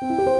Thank you.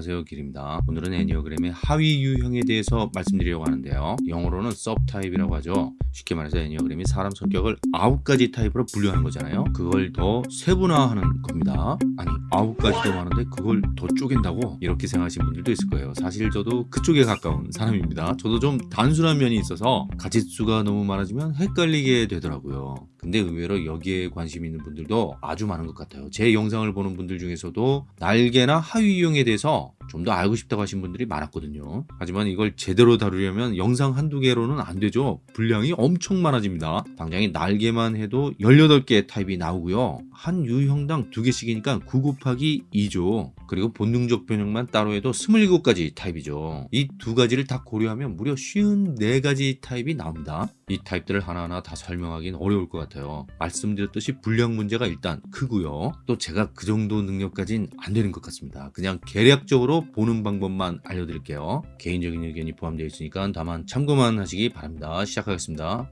안녕하세요 길입니다. 오늘은 애니어그램의 하위 유형에 대해서 말씀드리려고 하는데요. 영어로는 서브타입이라고 하죠. 쉽게 말해서 애니어그램이 사람 성격을 아홉 가지 타입으로 분류하는 거잖아요. 그걸 더 세분화하는 겁니다. 아니 아홉 가지도 많은데 그걸 더 쪼갠다고? 이렇게 생각하시는 분들도 있을 거예요. 사실 저도 그쪽에 가까운 사람입니다. 저도 좀 단순한 면이 있어서 가짓수가 너무 많아지면 헷갈리게 되더라고요 근데 의외로 여기에 관심 있는 분들도 아주 많은 것 같아요. 제 영상을 보는 분들 중에서도 날개나 하위 유형에 대해서 좀 더 알고 싶다고 하신 분들이 많았거든요. 하지만 이걸 제대로 다루려면 영상 한두 개로는 안 되죠. 분량이 엄청 많아집니다. 당장에 날개만 해도 18개 타입이 나오고요. 한 유형당 2개씩이니까 9 곱하기 2죠. 그리고 본능적 변형만 따로 해도 27가지 타입이죠. 이 두 가지를 다 고려하면 무려 54가지 타입이 나옵니다. 이 타입들을 하나하나 다 설명하기는 어려울 것 같아요. 말씀드렸듯이 분량 문제가 일단 크고요. 또 제가 그 정도 능력까진 안 되는 것 같습니다. 그냥 계략적으로 보는 방법만 알려드릴게요. 개인적인 의견이 포함되어 있으니까 다만 참고만 하시기 바랍니다. 시작하겠습니다.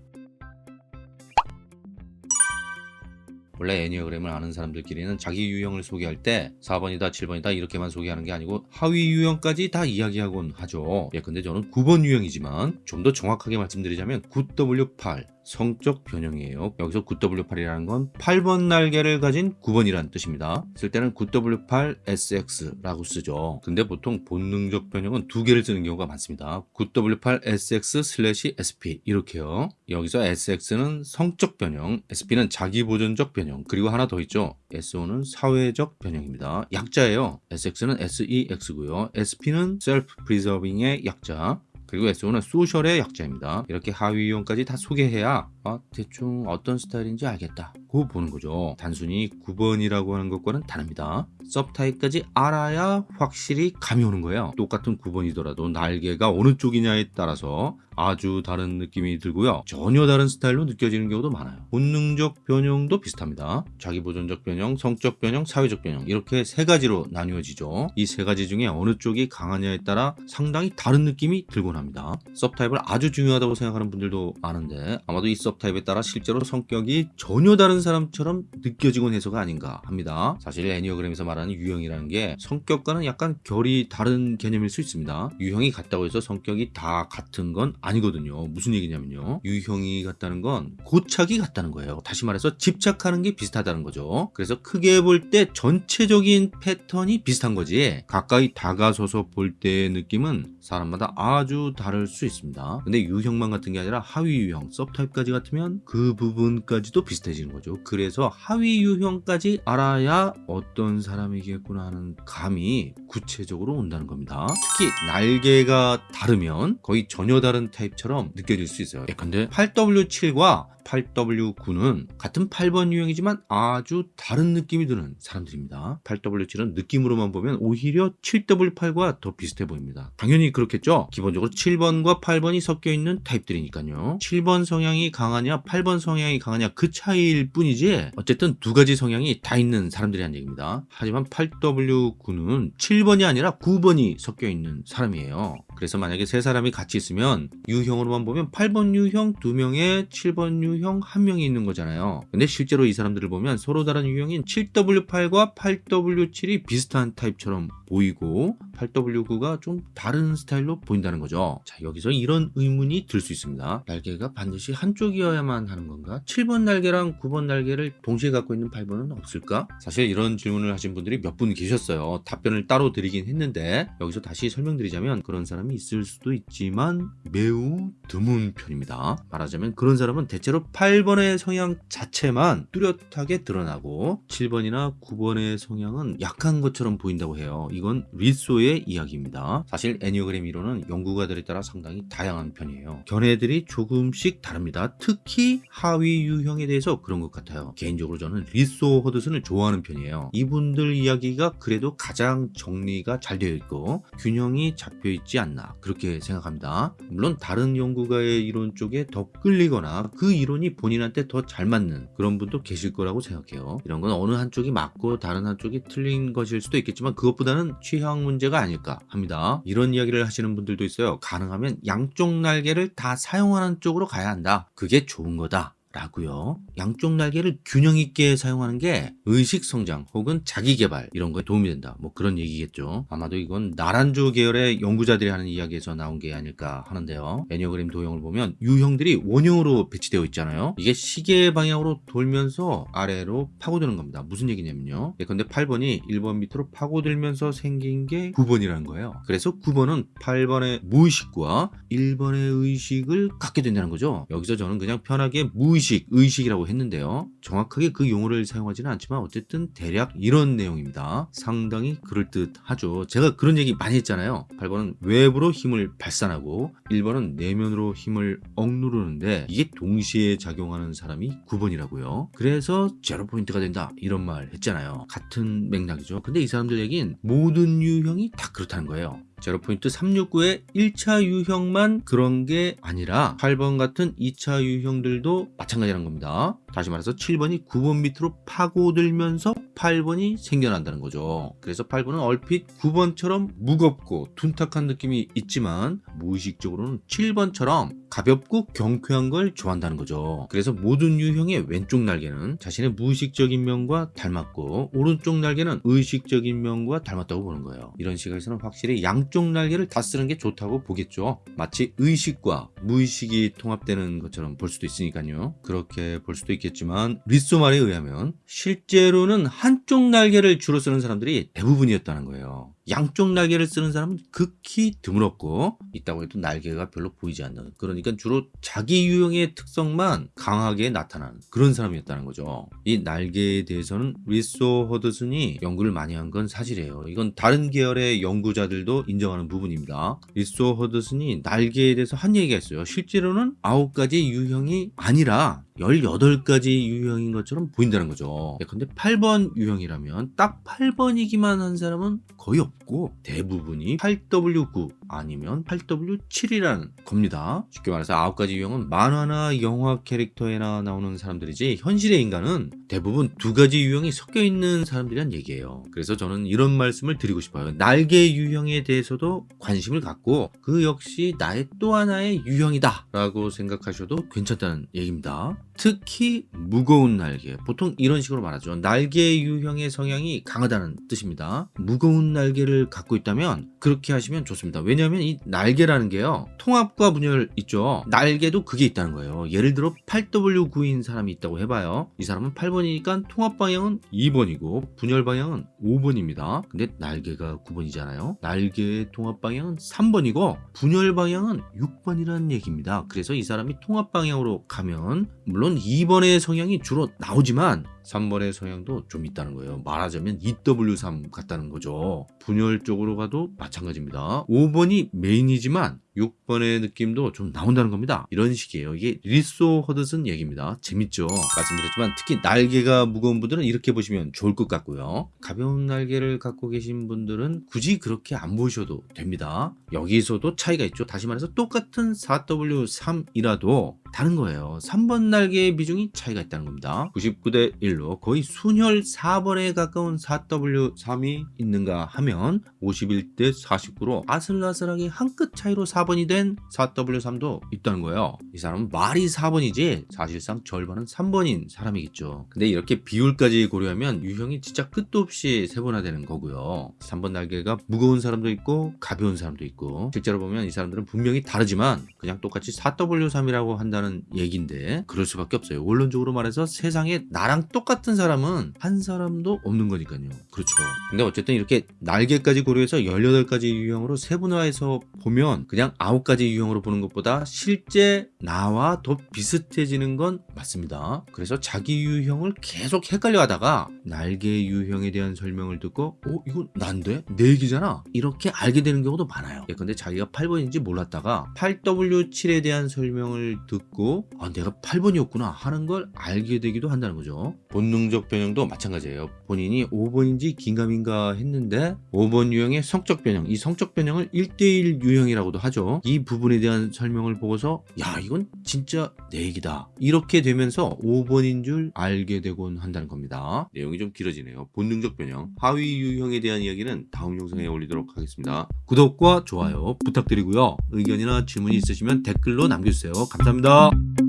원래 애니어그램을 아는 사람들끼리는 자기 유형을 소개할 때 4번이다 7번이다 이렇게만 소개하는 게 아니고 하위 유형까지 다 이야기하곤 하죠. 예 근데 저는 9번 유형이지만 좀 더 정확하게 말씀드리자면 9W8 성적 변형이에요. 여기서 9W8이라는 건 8번 날개를 가진 9번이라는 뜻입니다. 쓸 때는 9W8SX라고 쓰죠. 근데 보통 본능적 변형은 두 개를 쓰는 경우가 많습니다. 9W8SX/SP 이렇게요. 여기서 SX는 성적 변형, SP는 자기 보존적 변형, 그리고 하나 더 있죠. SO는 사회적 변형입니다. 약자예요. SX는 SEX고요. SP는 Self Preserving의 약자, 그리고 SO는 소셜의 약자입니다. 이렇게 하위 유형까지 다 소개해야 아, 대충 어떤 스타일인지 알겠다. 고 보는 거죠. 단순히 9번이라고 하는 것과는 다릅니다. 섭타입까지 알아야 확실히 감이 오는 거예요. 똑같은 9번이더라도 날개가 어느 쪽이냐에 따라서 아주 다른 느낌이 들고요. 전혀 다른 스타일로 느껴지는 경우도 많아요. 본능적 변형도 비슷합니다. 자기보존적 변형, 성적 변형, 사회적 변형 이렇게 세 가지로 나뉘어지죠. 이 세 가지 중에 어느 쪽이 강하냐에 따라 상당히 다른 느낌이 들곤 합니다. 섭타입을 아주 중요하다고 생각하는 분들도 많은데 아마도 이 섭타입에 따라 실제로 성격이 전혀 다른 사람처럼 느껴지곤 해서가 아닌가 합니다. 사실 애니어그램에서 말하는 유형이라는 게 성격과는 약간 결이 다른 개념일 수 있습니다. 유형이 같다고 해서 성격이 다 같은 건 아니거든요. 무슨 얘기냐면요. 유형이 같다는 건 고착이 같다는 거예요. 다시 말해서 집착하는 게 비슷하다는 거죠. 그래서 크게 볼 때 전체적인 패턴이 비슷한 거지 가까이 다가서서 볼 때의 느낌은 사람마다 아주 다를 수 있습니다. 근데 유형만 같은 게 아니라 하위 유형, 섭타입까지 같으면 그 부분까지도 비슷해지는 거죠. 그래서 하위 유형까지 알아야 어떤 사람 이겠구나 하는 감이 구체적으로 온다는 겁니다. 특히 날개가 다르면 거의 전혀 다른 타입처럼 느껴질 수 있어요. 예컨대 8W7과 8W9는 같은 8번 유형이지만 아주 다른 느낌이 드는 사람들입니다. 8W7은 느낌으로만 보면 오히려 7W8과 더 비슷해 보입니다. 당연히 그렇겠죠? 기본적으로 7번과 8번이 섞여 있는 타입들이니까요. 7번 성향이 강하냐 8번 성향이 강하냐 그 차이일 뿐이지 어쨌든 두 가지 성향이 다 있는 사람들이란 얘기입니다. 하지만 8W9는 7번이 아니라 9번이 섞여 있는 사람이에요. 그래서 만약에 세 사람이 같이 있으면 유형으로만 보면 8번 유형 2명에 7번 유형 1명이 있는 거잖아요. 근데 실제로 이 사람들을 보면 서로 다른 유형인 7W8과 8W7이 비슷한 타입처럼 보이고 8W9가 좀 다른 스타일로 보인다는 거죠. 자 여기서 이런 의문이 들 수 있습니다. 날개가 반드시 한쪽이어야만 하는 건가? 7번 날개랑 9번 날개를 동시에 갖고 있는 8번은 없을까? 사실 이런 질문을 하신 분들이 몇 분 계셨어요. 답변을 따로 드리긴 했는데 여기서 다시 설명드리자면 그런 사람이 있을 수도 있지만 매우 드문 편입니다. 말하자면 그런 사람은 대체로 8번의 성향 자체만 뚜렷하게 드러나고 7번이나 9번의 성향은 약한 것처럼 보인다고 해요. 이건 리소의 이야기입니다. 사실 애니어그램 이론은 연구가들에 따라 상당히 다양한 편이에요. 견해들이 조금씩 다릅니다. 특히 하위 유형에 대해서 그런 것 같아요. 개인적으로 저는 리소 허드슨을 좋아하는 편이에요. 이분들 이야기가 그래도 가장 정리가 잘 되어 있고 균형이 잡혀 있지 않나 그렇게 생각합니다. 물론 다른 연구가의 이론 쪽에 더 끌리거나 그 이론 이 본인한테 더 잘 맞는 그런 분도 계실 거라고 생각해요. 이런 건 어느 한쪽이 맞고 다른 한쪽이 틀린 것일 수도 있겠지만 그것보다는 취향 문제가 아닐까 합니다. 이런 이야기를 하시는 분들도 있어요. 가능하면 양쪽 날개를 다 사용하는 쪽으로 가야 한다. 그게 좋은 거다. 라고요. 양쪽 날개를 균형 있게 사용하는 게 의식 성장 혹은 자기 개발 이런 거에 도움이 된다. 뭐 그런 얘기겠죠. 아마도 이건 나란주 계열의 연구자들이 하는 이야기에서 나온 게 아닐까 하는데요. 에니어그램 도형을 보면 유형들이 원형으로 배치되어 있잖아요. 이게 시계 방향으로 돌면서 아래로 파고드는 겁니다. 무슨 얘기냐면요. 예컨대 8번이 1번 밑으로 파고들면서 생긴 게 9번이라는 거예요. 그래서 9번은 8번의 무의식과 1번의 의식을 갖게 된다는 거죠. 여기서 저는 그냥 편하게 무의식, 의식이라고 했는데요. 정확하게 그 용어를 사용하지는 않지만 어쨌든 대략 이런 내용입니다. 상당히 그럴듯하죠. 제가 그런 얘기 많이 했잖아요. 8번은 외부로 힘을 발산하고 1번은 내면으로 힘을 억누르는데 이게 동시에 작용하는 사람이 9번이라고요. 그래서 제로 포인트가 된다 이런 말 했잖아요. 같은 맥락이죠. 근데 이 사람들 얘기는 모든 유형이 다 그렇다는 거예요. 제로포인트 369의 1차 유형만 그런 게 아니라 8번 같은 2차 유형들도 마찬가지라는 겁니다. 다시 말해서 7번이 9번 밑으로 파고들면서 8번이 생겨난다는 거죠. 그래서 8번은 얼핏 9번처럼 무겁고 둔탁한 느낌이 있지만 무의식적으로는 7번처럼 가볍고 경쾌한 걸 좋아한다는 거죠. 그래서 모든 유형의 왼쪽 날개는 자신의 무의식적인 면과 닮았고 오른쪽 날개는 의식적인 면과 닮았다고 보는 거예요. 이런 시각에서는 확실히 양쪽 날개를 다 쓰는 게 좋다고 보겠죠. 마치 의식과 무의식이 통합되는 것처럼 볼 수도 있으니까요. 그렇게 볼 수도 있겠지만 리소 말에 의하면 실제로는 한쪽 날개를 주로 쓰는 사람들이 대부분이었다는 거예요. 양쪽 날개를 쓰는 사람은 극히 드물었고 있다고 해도 날개가 별로 보이지 않는 그러니까 주로 자기 유형의 특성만 강하게 나타나는 그런 사람이었다는 거죠. 이 날개에 대해서는 리소 허드슨이 연구를 많이 한 건 사실이에요. 이건 다른 계열의 연구자들도 인정하는 부분입니다. 리소 허드슨이 날개에 대해서 한 얘기가 있어요. 실제로는 9가지 유형이 아니라 18가지 유형인 것처럼 보인다는 거죠. 근데 8번 유형이라면 딱 8번이기만 한 사람은 거의 없고 대부분이 8W9 아니면 8W7이라는 겁니다. 쉽게 말해서 9가지 유형은 만화나 영화 캐릭터에나 나오는 사람들이지 현실의 인간은 대부분 두 가지 유형이 섞여 있는 사람들이란 얘기예요. 그래서 저는 이런 말씀을 드리고 싶어요. 날개 유형에 대해서도 관심을 갖고 그 역시 나의 또 하나의 유형이다 라고 생각하셔도 괜찮다는 얘기입니다. 특히 무거운 날개 보통 이런 식으로 말하죠 날개 유형의 성향이 강하다는 뜻입니다 무거운 날개를 갖고 있다면 그렇게 하시면 좋습니다 왜 냐하면 이 날개라는 게요 통합과 분열 있죠. 날개도 그게 있다는 거예요. 예를 들어 8W9인 사람이 있다고 해봐요. 이 사람은 8번이니까 통합 방향은 2번이고 분열 방향은 5번입니다. 근데 날개가 9번이잖아요. 날개의 통합 방향은 3번이고 분열 방향은 6번이라는 얘기입니다. 그래서 이 사람이 통합 방향으로 가면 물론 2번의 성향이 주로 나오지만 3번의 성향도 좀 있다는 거예요. 말하자면 EW3 같다는 거죠. 분열 쪽으로 가도 마찬가지입니다. 5번이 메인이지만 6번의 느낌도 좀 나온다는 겁니다. 이런 식이에요. 이게 리소 허드슨 얘기입니다. 재밌죠? 말씀드렸지만 특히 날개가 무거운 분들은 이렇게 보시면 좋을 것 같고요. 가벼운 날개를 갖고 계신 분들은 굳이 그렇게 안 보셔도 됩니다. 여기서도 차이가 있죠. 다시 말해서 똑같은 4W3이라도 다른 거예요. 3번 날개의 비중이 차이가 있다는 겁니다. 99대 1로 거의 순혈 4번에 가까운 4W3이 있는가 하면 51대 49로 아슬아슬하게 한 끗 차이로 4 번이 된 4W3도 있다는 거예요. 이 사람은 말이 4번이지 사실상 절반은 3번인 사람이겠죠. 근데 이렇게 비율까지 고려하면 유형이 진짜 끝도 없이 세분화되는 거고요. 3번 날개가 무거운 사람도 있고 가벼운 사람도 있고 실제로 보면 이 사람들은 분명히 다르지만 그냥 똑같이 4W3이라고 한다는 얘기인데 그럴 수밖에 없어요. 원론적으로 말해서 세상에 나랑 똑같은 사람은 한 사람도 없는 거니까요. 그렇죠. 근데 어쨌든 이렇게 날개까지 고려해서 18가지 유형으로 세분화해서 보면 그냥 9가지 유형으로 보는 것보다 실제 나와 더 비슷해지는 건 맞습니다. 그래서 자기 유형을 계속 헷갈려 하다가 날개 유형에 대한 설명을 듣고 어? 이거 난데? 내 얘기잖아? 이렇게 알게 되는 경우도 많아요. 예컨대 자기가 8번인지 몰랐다가 8W7에 대한 설명을 듣고 아 내가 8번이었구나 하는 걸 알게 되기도 한다는 거죠. 본능적 변형도 마찬가지예요. 본인이 5번인지 긴가민가 했는데 5번 유형의 성적 변형 이 성적 변형을 1대1 유형이라고도 하죠. 이 부분에 대한 설명을 보고서 야 이건 진짜 내 얘기다. 이렇게 되면서 5번인 줄 알게 되곤 한다는 겁니다. 내용이 좀 길어지네요. 본능적 변형 하위 유형에 대한 이야기는 다음 영상에 올리도록 하겠습니다. 구독과 좋아요 부탁드리고요. 의견이나 질문이 있으시면 댓글로 남겨주세요. 감사합니다.